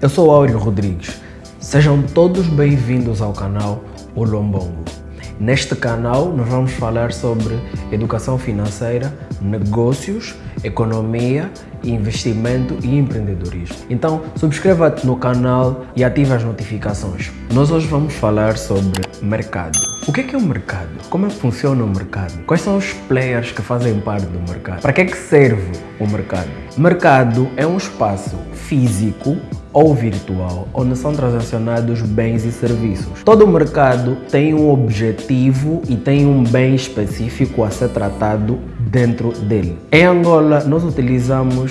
Eu sou Áureo Rodrigues. Sejam todos bem-vindos ao canal O Lombongo. Neste canal nós vamos falar sobre educação financeira, negócios, economia, investimento e empreendedorismo. Então subscreva-te no canal e ative as notificações. Nós hoje vamos falar sobre mercado. O que é, que é o mercado? Como é que funciona o mercado? Quais são os players que fazem parte do mercado? Para que é que serve o mercado? Mercado é um espaço físico ou virtual, onde são transacionados bens e serviços. Todo mercado tem um objetivo e tem um bem específico a ser tratado dentro dele. Em Angola, nós utilizamos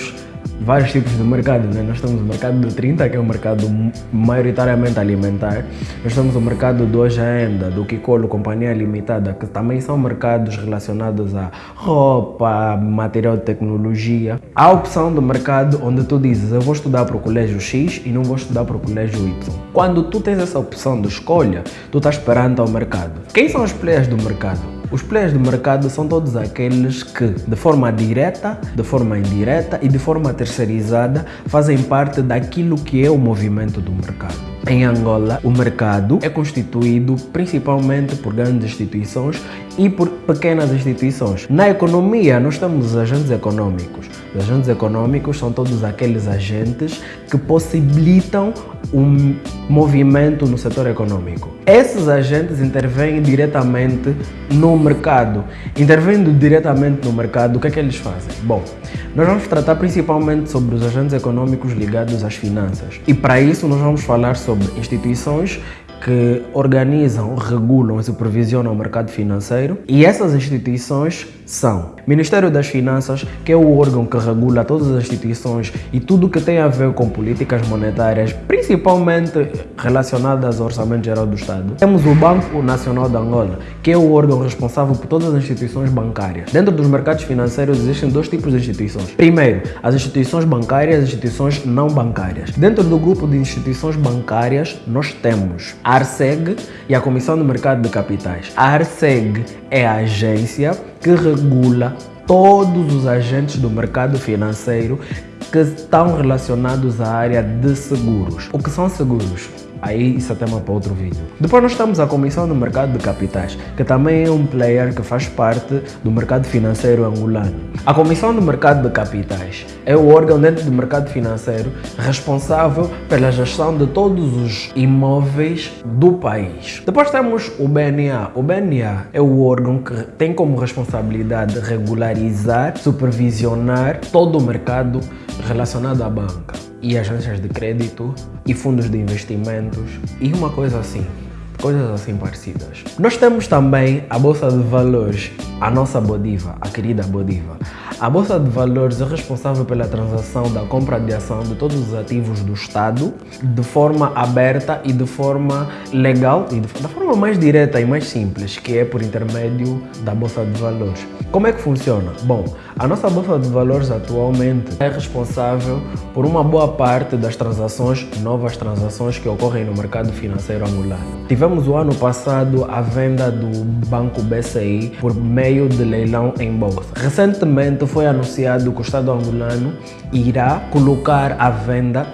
vários tipos de mercado. Né? Nós temos o mercado do 30, que é um mercado maioritariamente alimentar. Nós temos o mercado do Hoje Ainda, do Kikolo Companhia Limitada, que também são mercados relacionados a roupa, material de tecnologia. Há a opção do mercado onde tu dizes eu vou estudar para o colégio X e não vou estudar para o colégio Y. Quando tu tens essa opção de escolha, tu estás perante ao mercado. Quem são os players do mercado? Os players do mercado são todos aqueles que, de forma direta, de forma indireta e de forma terceirizada, fazem parte daquilo que é o movimento do mercado. Em Angola, o mercado é constituído principalmente por grandes instituições e por pequenas instituições. Na economia, nós temos os agentes econômicos. Os agentes econômicos são todos aqueles agentes que possibilitam um movimento no setor econômico. Esses agentes intervêm diretamente no mercado. Intervindo diretamente no mercado, o que é que eles fazem? Bom, nós vamos tratar principalmente sobre os agentes econômicos ligados às finanças. E para isso nós vamos falar sobre instituições que organizam, regulam e supervisionam o mercado financeiro e essas instituições são Ministério das Finanças, que é o órgão que regula todas as instituições e tudo que tem a ver com políticas monetárias, principalmente relacionadas ao Orçamento Geral do Estado. Temos o Banco Nacional de Angola, que é o órgão responsável por todas as instituições bancárias. Dentro dos mercados financeiros existem dois tipos de instituições. Primeiro, as instituições bancárias e as instituições não bancárias. Dentro do grupo de instituições bancárias, nós temos a ARCEG e a Comissão do Mercado de Capitais. A ARCEG é a agência que regula todos os agentes do mercado financeiro que estão relacionados à área de seguros. O que são seguros? Aí isso é tema para outro vídeo. Depois nós temos a Comissão do Mercado de Capitais, que também é um player que faz parte do mercado financeiro angolano. A Comissão do Mercado de Capitais é o órgão dentro do mercado financeiro responsável pela gestão de todos os imóveis do país. Depois temos o BNA. O BNA é o órgão que tem como responsabilidade regularizar, supervisionar todo o mercado relacionado à banca e agências de crédito e fundos de investimentos e uma coisa assim, coisas assim parecidas. Nós temos também a Bolsa de Valores, a nossa Bodiva, a querida Bodiva. A Bolsa de Valores é responsável pela transação da compra de ação de todos os ativos do Estado de forma aberta e de forma legal e da forma mais direta e mais simples, que é por intermédio da Bolsa de Valores. Como é que funciona? Bom, a nossa Bolsa de Valores atualmente é responsável por uma boa parte das transações, novas transações que ocorrem no mercado financeiro angolano. Tivemos o ano passado a venda do Banco BCI por meio de leilão em bolsa. Recentemente foi anunciado que o Estado angolano irá colocar à venda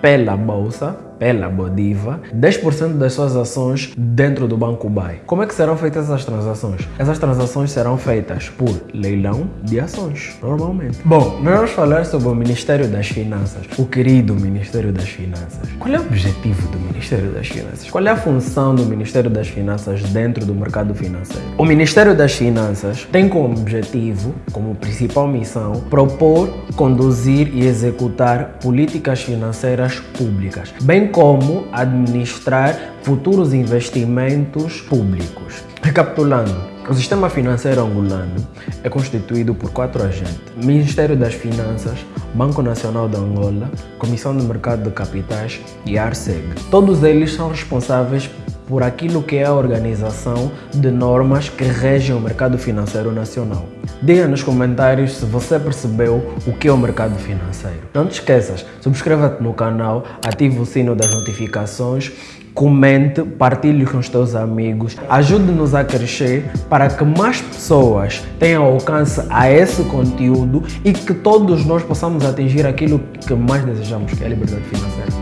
pela bolsa pela Bodiva 10% das suas ações dentro do Banco BAI. Como é que serão feitas essas transações? Essas transações serão feitas por leilão de ações, normalmente. Bom, nós vamos falar sobre o Ministério das Finanças, o querido Ministério das Finanças. Qual é o objetivo do Ministério das Finanças? Qual é a função do Ministério das Finanças dentro do mercado financeiro? O Ministério das Finanças tem como objetivo, como principal missão, propor, conduzir e executar políticas financeiras públicas, bem como administrar futuros investimentos públicos. Recapitulando, o sistema financeiro angolano é constituído por quatro agentes: Ministério das Finanças, Banco Nacional de Angola, Comissão do Mercado de Capitais e ARCEG. Todos eles são responsáveis por aquilo que é a organização de normas que regem o mercado financeiro nacional. Diga nos comentários se você percebeu o que é o mercado financeiro. Não te esqueças, subscreva-te no canal, ative o sino das notificações, comente, partilhe com os teus amigos, ajude-nos a crescer para que mais pessoas tenham alcance a esse conteúdo e que todos nós possamos atingir aquilo que mais desejamos, que é a liberdade financeira.